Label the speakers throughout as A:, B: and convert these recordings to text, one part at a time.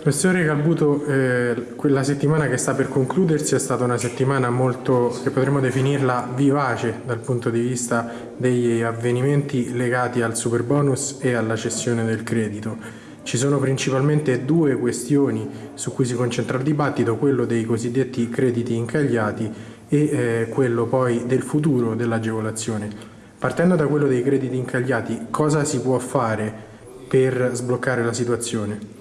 A: Professore Calbuto, eh, quella settimana che sta per concludersi è stata una settimana molto, che potremmo definirla vivace dal punto di vista degli avvenimenti legati al super bonus e alla cessione del credito. Ci sono principalmente due questioni su cui si concentra il dibattito, quello dei cosiddetti crediti incagliati e eh, quello poi del futuro dell'agevolazione. Partendo da quello dei crediti incagliati, cosa si può fare per sbloccare la situazione?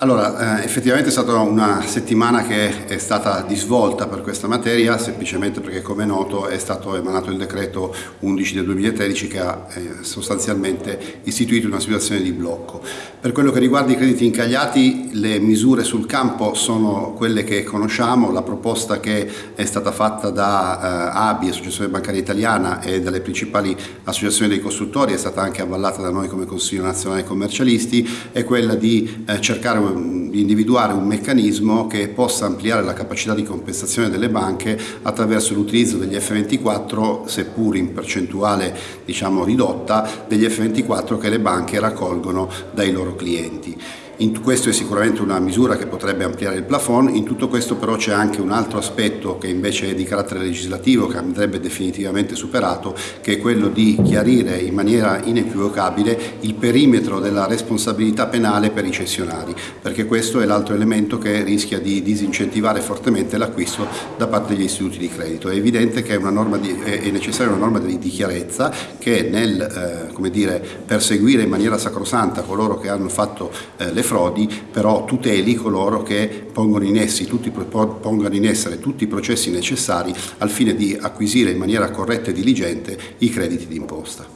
B: Allora, eh, effettivamente è stata una settimana che è stata di svolta per questa materia, semplicemente perché come è noto è stato emanato il decreto 11 del 2013 che ha eh, sostanzialmente istituito una situazione di blocco. Per quello che riguarda i crediti incagliati, le misure sul campo sono quelle che conosciamo, la proposta che è stata fatta da eh, ABI, Associazione Bancaria Italiana e dalle principali associazioni dei costruttori, è stata anche avvallata da noi come Consiglio Nazionale Commercialisti, è quella di eh, cercare di individuare un meccanismo che possa ampliare la capacità di compensazione delle banche attraverso l'utilizzo degli F24, seppur in percentuale diciamo, ridotta, degli F24 che le banche raccolgono dai loro clienti. In questo è sicuramente una misura che potrebbe ampliare il plafond, in tutto questo però c'è anche un altro aspetto che invece è di carattere legislativo che andrebbe definitivamente superato, che è quello di chiarire in maniera inequivocabile il perimetro della responsabilità penale per i cessionari, perché questo è l'altro elemento che rischia di disincentivare fortemente l'acquisto da parte degli istituti di credito. È evidente che è, di, è necessaria una norma di, di chiarezza che nel eh, dire, perseguire in maniera sacrosanta coloro che hanno fatto eh, le frodi, però tuteli coloro che pongono in, essi, tutti, pongono in essere tutti i processi necessari al fine di acquisire in maniera corretta e diligente i crediti d'imposta.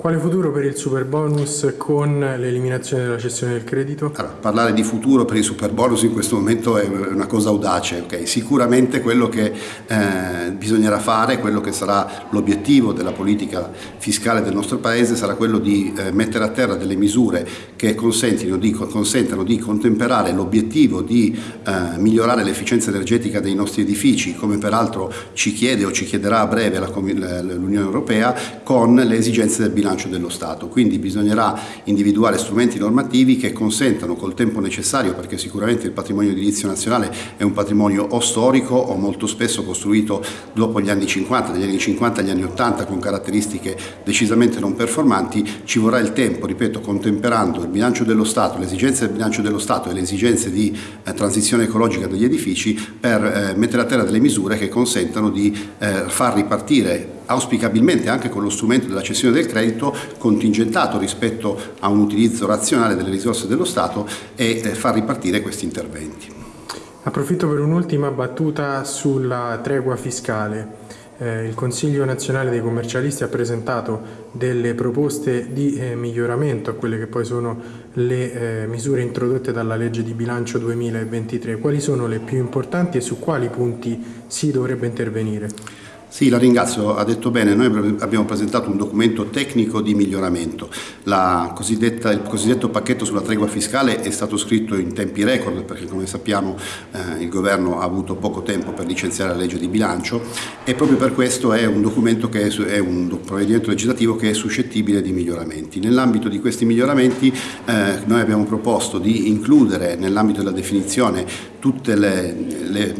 A: Quale futuro per il super bonus con l'eliminazione della cessione del credito?
B: Allora, parlare di futuro per il super bonus in questo momento è una cosa audace, okay? sicuramente quello che eh, bisognerà fare, quello che sarà l'obiettivo della politica fiscale del nostro Paese sarà quello di eh, mettere a terra delle misure che di, consentano di contemperare l'obiettivo di eh, migliorare l'efficienza energetica dei nostri edifici, come peraltro ci chiede o ci chiederà a breve l'Unione Europea, con le esigenze del bilancio bilancio dello Stato, quindi bisognerà individuare strumenti normativi che consentano col tempo necessario, perché sicuramente il patrimonio edilizio nazionale è un patrimonio o storico o molto spesso costruito dopo gli anni 50, dagli anni 50 agli anni 80 con caratteristiche decisamente non performanti, ci vorrà il tempo, ripeto, contemperando il bilancio dello Stato, le esigenze del bilancio dello Stato e le esigenze di eh, transizione ecologica degli edifici per eh, mettere a terra delle misure che consentano di eh, far ripartire auspicabilmente anche con lo strumento della cessione del credito contingentato rispetto a un utilizzo razionale delle risorse dello Stato e eh, far ripartire questi interventi.
A: Approfitto per un'ultima battuta sulla tregua fiscale. Eh, il Consiglio nazionale dei commercialisti ha presentato delle proposte di eh, miglioramento a quelle che poi sono le eh, misure introdotte dalla legge di bilancio 2023. Quali sono le più importanti e su quali punti si dovrebbe intervenire?
B: Sì, la ringrazio, ha detto bene, noi abbiamo presentato un documento tecnico di miglioramento. il cosiddetto pacchetto sulla tregua fiscale è stato scritto in tempi record perché come sappiamo eh, il governo ha avuto poco tempo per licenziare la legge di bilancio e proprio per questo è un documento che è, è un provvedimento legislativo che è suscettibile di miglioramenti. Nell'ambito di questi miglioramenti eh, noi abbiamo proposto di includere nell'ambito della definizione tutte le, le,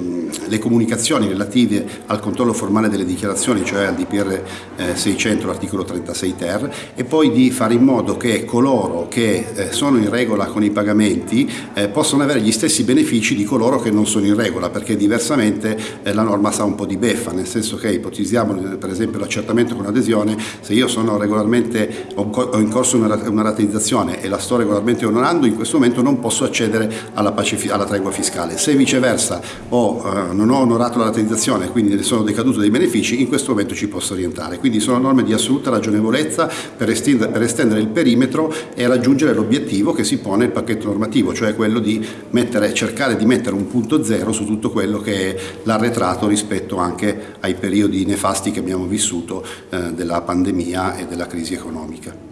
B: le comunicazioni relative al controllo formale delle dichiarazioni, cioè al DPR eh, 600, l'articolo 36 ter, e poi di fare in modo che coloro che eh, sono in regola con i pagamenti eh, possano avere gli stessi benefici di coloro che non sono in regola, perché diversamente eh, la norma sa un po' di beffa, nel senso che ipotizziamo per esempio l'accertamento con adesione, se io sono regolarmente, ho in corso una, rateizzazione e la sto regolarmente onorando, in questo momento non posso accedere alla, alla tregua fiscale. Se viceversa ho, eh, non ho onorato la rateizzazione e quindi ne sono decaduto dei benefici, benefici in questo momento ci posso orientare. Quindi sono norme di assoluta ragionevolezza per estendere, per estendere il perimetro e raggiungere l'obiettivo che si pone il pacchetto normativo, cioè quello di mettere, cercare di mettere un punto zero su tutto quello che è l'arretrato rispetto anche ai periodi nefasti che abbiamo vissuto eh, della pandemia e della crisi economica.